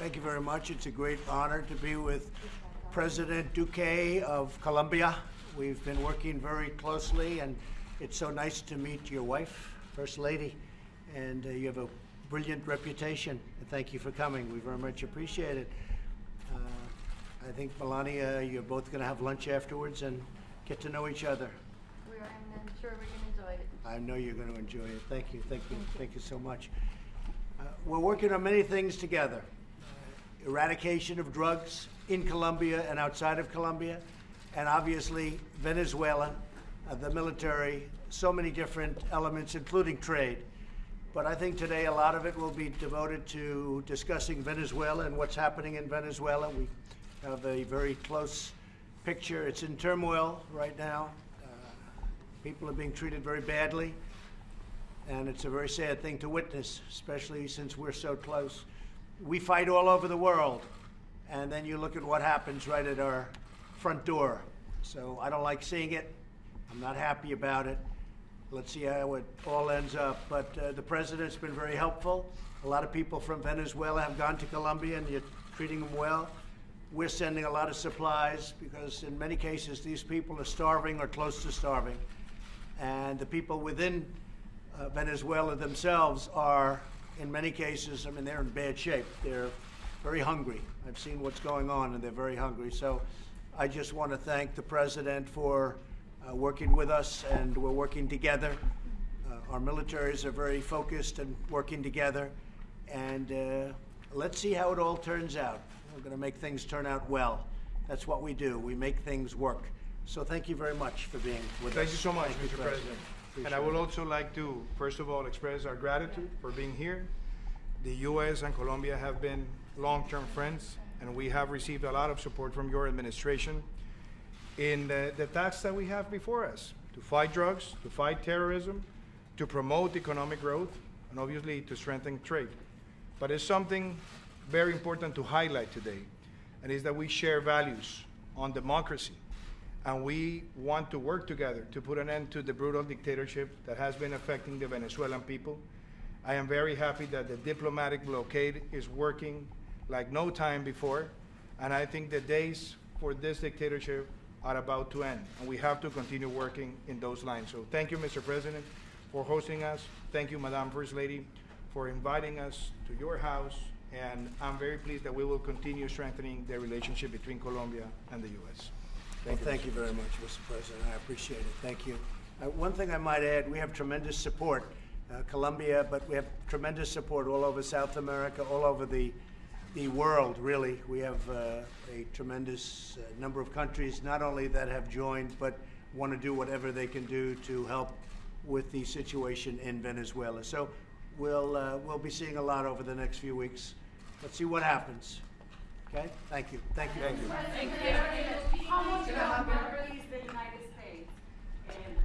Thank you very much. It's a great honor to be with President Duque of Colombia. We've been working very closely, and it's so nice to meet your wife, First Lady, and uh, you have a brilliant reputation. And thank you for coming. We very much appreciate it. Uh, I think Melania, you're both going to have lunch afterwards and get to know each other. We are, and I'm sure we're gonna enjoy it. I know you're going to enjoy it. Thank you, thank you, thank you so much. Uh, We're working on many things together. Eradication of drugs in Colombia and outside of Colombia, and obviously Venezuela, uh, the military, so many different elements, including trade. But I think today a lot of it will be devoted to discussing Venezuela and what's happening in Venezuela. We have a very close picture. It's in turmoil right now. Uh, People are being treated very badly, and it's a very sad thing to witness, especially since we're so close. We fight all over the world, and then you look at what happens right at our front door. So I don't like seeing it. I'm not happy about it. Let's see how it all ends up. But uh, the president's been very helpful. A lot of people from Venezuela have gone to Colombia, and you're treating them well. We're sending a lot of supplies because, in many cases, these people are starving or close to starving. And the people within uh, Venezuela themselves are, in many cases, I mean, they're in bad shape. They're very hungry. I've seen what's going on, and they're very hungry. So I just want to thank the president for uh, working with us, and we're working together. Uh, our militaries are very focused and working together. And uh, let's see how it all turns out. We're going to make things turn out well. That's what we do. We make things work. So thank you very much for being with us. Thank you so much, Thank Mr. President. And I would also like to, first of all, express our gratitude for being here. The U.S. and Colombia have been long-term friends, and we have received a lot of support from your administration in the, the tasks that we have before us, to fight drugs, to fight terrorism, to promote economic growth, and obviously to strengthen trade. But it's something very important to highlight today, and is that we share values on democracy, and we want to work together to put an end to the brutal dictatorship that has been affecting the Venezuelan people. I am very happy that the diplomatic blockade is working like no time before, and I think the days for this dictatorship are about to end, and we have to continue working in those lines. So thank you, Mr. President, for hosting us. Thank you, Madam First Lady, for inviting us to your house, and I'm very pleased that we will continue strengthening the relationship between Colombia and the U.S. Well, thank you very much, Mr. President. I appreciate it. Thank you. Uh, One thing I might add, we have tremendous support, uh, Colombia, but we have tremendous support all over South America, all over the, the world, really. We have uh, a tremendous uh, number of countries, not only that have joined, but want to do whatever they can do to help with the situation in Venezuela. So we'll, uh, we'll be seeing a lot over the next few weeks. Let's see what happens. Okay? Thank you. Thank you. Thank you. How much longer is the United States um,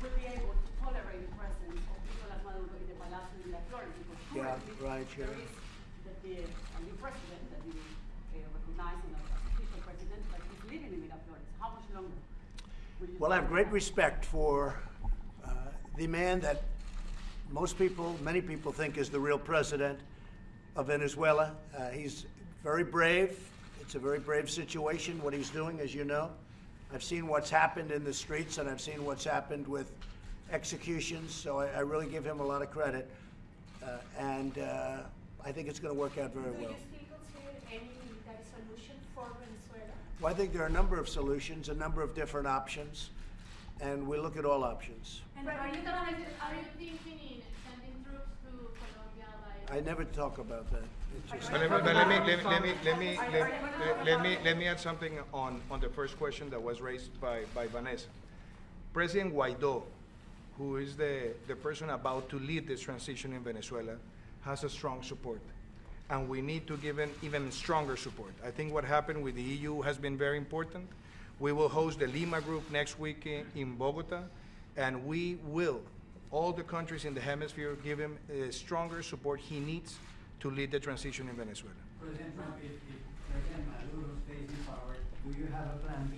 will be able to tolerate the presence of Nicolas Maduro in the Palacio de las Flores? Because Yeah, right, there yeah. is the, the, new president that you uh, recognize and as official president, but he's living in Miraflores. How much longer? Well, I have great respect for uh, the man that most people, many people think is the real president of Venezuela. Uh, He's very brave. It's a very brave situation, what he's doing, as you know. I've seen what's happened in the streets, and I've seen what's happened with executions, so I I really give him a lot of credit. Uh, And uh, I think it's going to work out very Do well. still consider any solution for Venezuela? Well, I think there are a number of solutions, a number of different options, and we look at all options. And are you, gonna- are you thinking in sending troops to Colombia by? I never talk about that. But let me, let me, let me, let me, let me, let- let me, let me add something on, on the first question that was raised by, by Vanessa. President Guaido, who is the, the person about to lead this transition in Venezuela, has a strong support. And we need to give him even stronger support. I think what happened with the EU has been very important. We will host the Lima Group next week in, in Bogota, and we will, all the countries in the hemisphere, give him uh, stronger support he needs to lead the transition in Venezuela. President Trump, if, if President Maduro stays in power, do you have a plan B?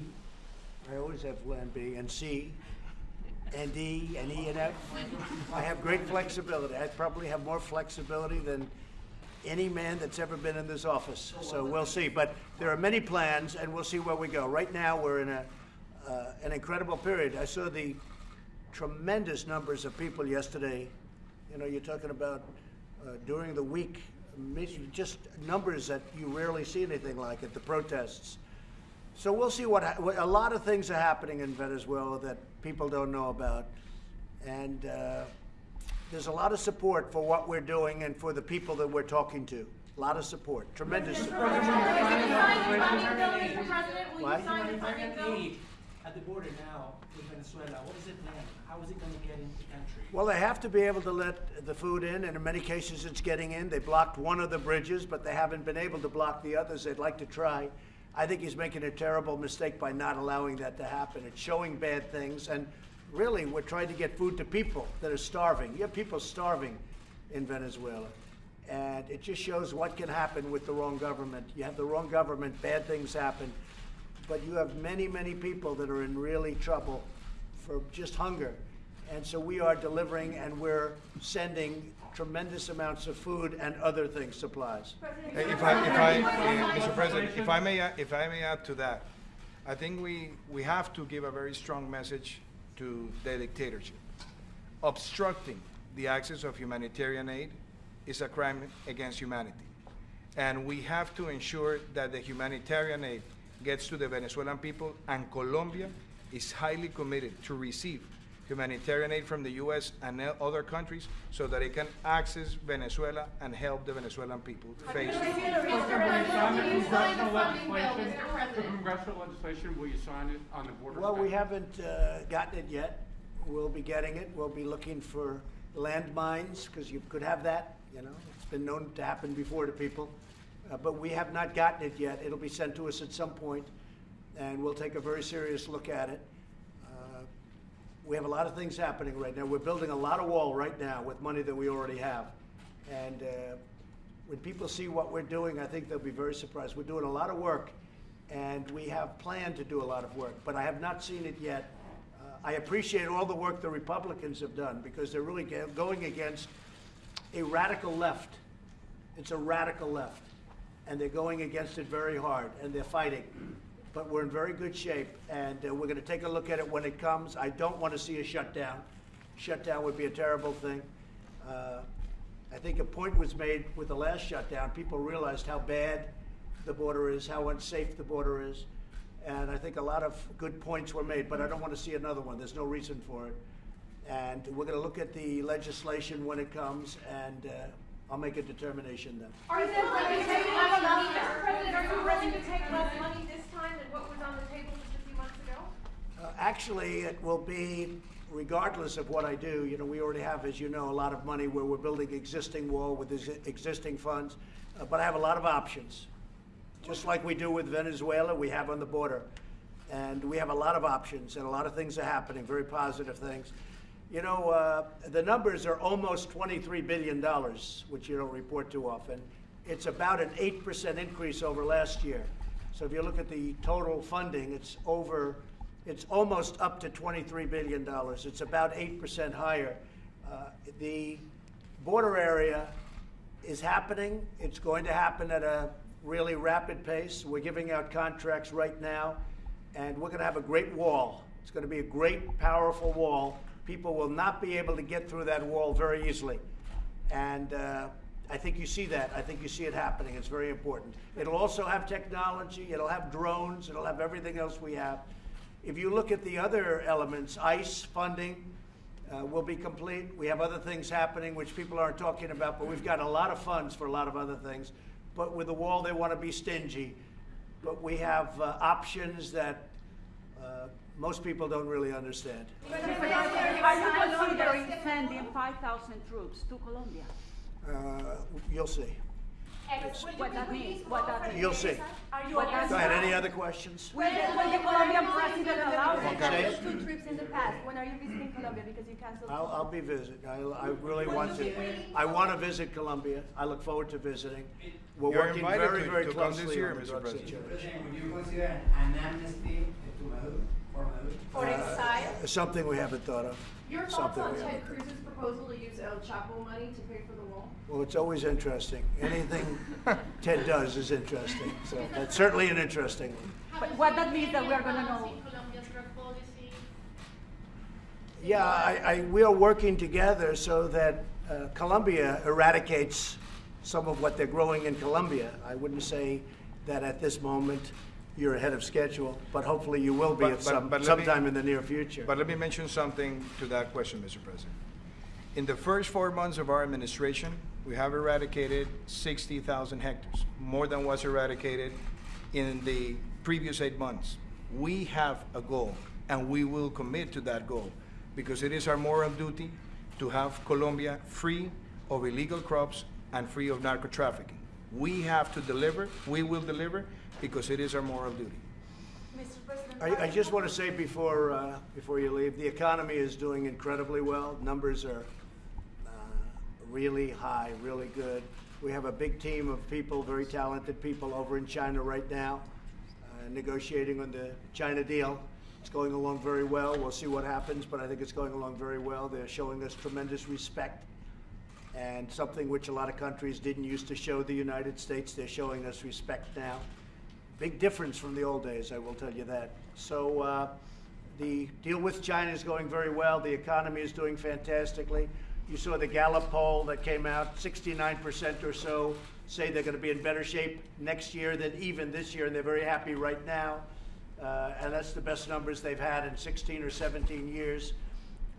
I always have Plan B and C and D and E and F. I have great flexibility. I probably have more flexibility than any man that's ever been in this office. So we'll see. But there are many plans, and we'll see where we go. Right now, we're in a, uh, an incredible period. I saw the tremendous numbers of people yesterday. You know, you're talking about uh, during the week, just numbers that you rarely see anything like at the protests. So we'll see what, ha- what a lot of things are happening in Venezuela that people don't know about. And uh, there's a lot of support for what we're doing and for the people that we're talking to. A lot of support, tremendous support. Will you sign the funding bill, Mr. President? Will you sign the funding bill? At the border now with Venezuela, what is the plan? How is it gonna get into the country? Well, they have to be able to let the food in, and in many cases, it's getting in. They blocked one of the bridges, but they haven't been able to block the others. They'd like to try. I think he's making a terrible mistake by not allowing that to happen. It's showing bad things, and really, we're trying to get food to people that are starving. You have people starving in Venezuela, and it just shows what can happen with the wrong government. You have the wrong government, bad things happen, but you have many, many people that are in really trouble for just hunger. And so we are delivering and we're sending tremendous amounts of food and other things, supplies. If I, if I, uh, Mr. President, if I may, if I may add to that, I think we, we have to give a very strong message to the dictatorship. Obstructing the access of humanitarian aid is a crime against humanity. And we have to ensure that the humanitarian aid gets to the Venezuelan people, and Colombia is highly committed to receive humanitarian aid from the U.S. and other countries so that it can access Venezuela and help the Venezuelan people face. Mr. President, will you sign the funding bill, Mr. For President? congressional legislation, will you sign it on the border? Well, we haven't uh, gotten it yet. We'll be getting it. We'll be looking for landmines, because you could have that, you know. It's been known to happen before to people. Uh, But we have not gotten it yet. It'll be sent to us at some point, and we'll take a very serious look at it. Uh, We have a lot of things happening right now. We're building a lot of wall right now with money that we already have. And uh, when people see what we're doing, I think they'll be very surprised. We're doing a lot of work, and we have planned to do a lot of work, but I have not seen it yet. Uh, I appreciate all the work the Republicans have done, because they're really going against a radical left. It's a radical left, and they're going against it very hard, and they're fighting. But we're in very good shape, and uh, we're going to take a look at it when it comes. I don't want to see a shutdown. Shutdown would be a terrible thing. Uh, I think a point was made with the last shutdown. People realized how bad the border is, how unsafe the border is, and I think a lot of good points were made. But I don't want to see another one. There's no reason for it. And we're going to look at the legislation when it comes, and uh, I'll make a determination then. Are you willing to take less money, Mr. President, are you willing to take less money this time than what was on the table just a few months ago? Uh, Actually, it will be regardless of what I do. You know, we already have, as you know, a lot of money where we're building existing wall with exi- existing funds, uh, but I have a lot of options. Just like we do with Venezuela, we have on the border. And we have a lot of options, and a lot of things are happening, very positive things. You know, uh, the numbers are almost $23 billion, which you don't report too often. It's about an 8% increase over last year. So if you look at the total funding, it's over, it's almost up to $23 billion. It's about 8% higher. Uh, The border area is happening. It's going to happen at a really rapid pace. We're giving out contracts right now, and we're going to have a great wall. It's going to be a great, powerful wall. People will not be able to get through that wall very easily. And uh, I think you see that. I think you see it happening. It's very important. It'll also have technology, it'll have drones, it'll have everything else we have. If you look at the other elements, ICE funding, uh, will be complete. We have other things happening which people aren't talking about, but we've got a lot of funds for a lot of other things. But with the wall, they want to be stingy. But we have uh, options that uh, most people don't really understand. Are you considering sending five thousand troops to Colombia? Uh, You'll see. What that means, what that means? You'll see. Are you What aware? does- Go ahead, any other questions? Will the, will the Colombian president allow Say it? it. Two trips in the past. When are you visiting Colombia? Because you canceled. I'll, I'll be visiting. I, I really want to. I want to visit Colombia. I look forward to visiting. We're You're working invited very, to- very to come this closely year, on the Mr. drug President. situation. President, would you consider an amnesty to Maduro for for Maduro? For exile? Something we haven't thought of. Your thoughts Something on we Ted haven't thought of. Cruz's proposal to use El Chapo money to pay for the wall? Well, it's always interesting. Anything Ted does is interesting. So that's certainly an interesting one. But what that means that we are gonna know. Colombia's drug policy. Yeah, I, I, we are working together so that uh, Colombia eradicates some of what they're growing in Colombia. I wouldn't say that at this moment you're ahead of schedule, but hopefully you will be But- at but- some, but let me- sometime in the near future. But let me mention something to that question, Mr. President. In the first four months of our administration, we have eradicated 60,000 hectares, more than was eradicated in the previous eight months. We have a goal, and we will commit to that goal, because it is our moral duty to have Colombia free of illegal crops and free of narco trafficking. We have to deliver, we will deliver, because it is our moral duty. Mr. President. I, I just want to say before, uh, before you leave, the economy is doing incredibly well. Numbers are uh, really high, really good. We have a big team of people, very talented people over in China right now, uh, negotiating on the China deal. It's going along very well. We'll see what happens, but I think it's going along very well. They're showing us tremendous respect and something which a lot of countries didn't used to show the United States. They're showing us respect now. Big difference from the old days, I will tell you that. So uh, the deal with China is going very well. The economy is doing fantastically. You saw the Gallup poll that came out, 69% or so say they're going to be in better shape next year than even this year, and they're very happy right now. Uh, and that's the best numbers they've had in 16 or 17 years.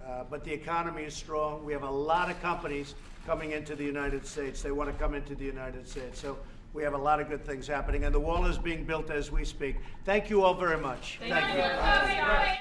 Uh, but the economy is strong. We have a lot of companies coming into the United States. They want to come into the United States. So we have a lot of good things happening, and the wall is being built as we speak. Thank you all very much. Thank you.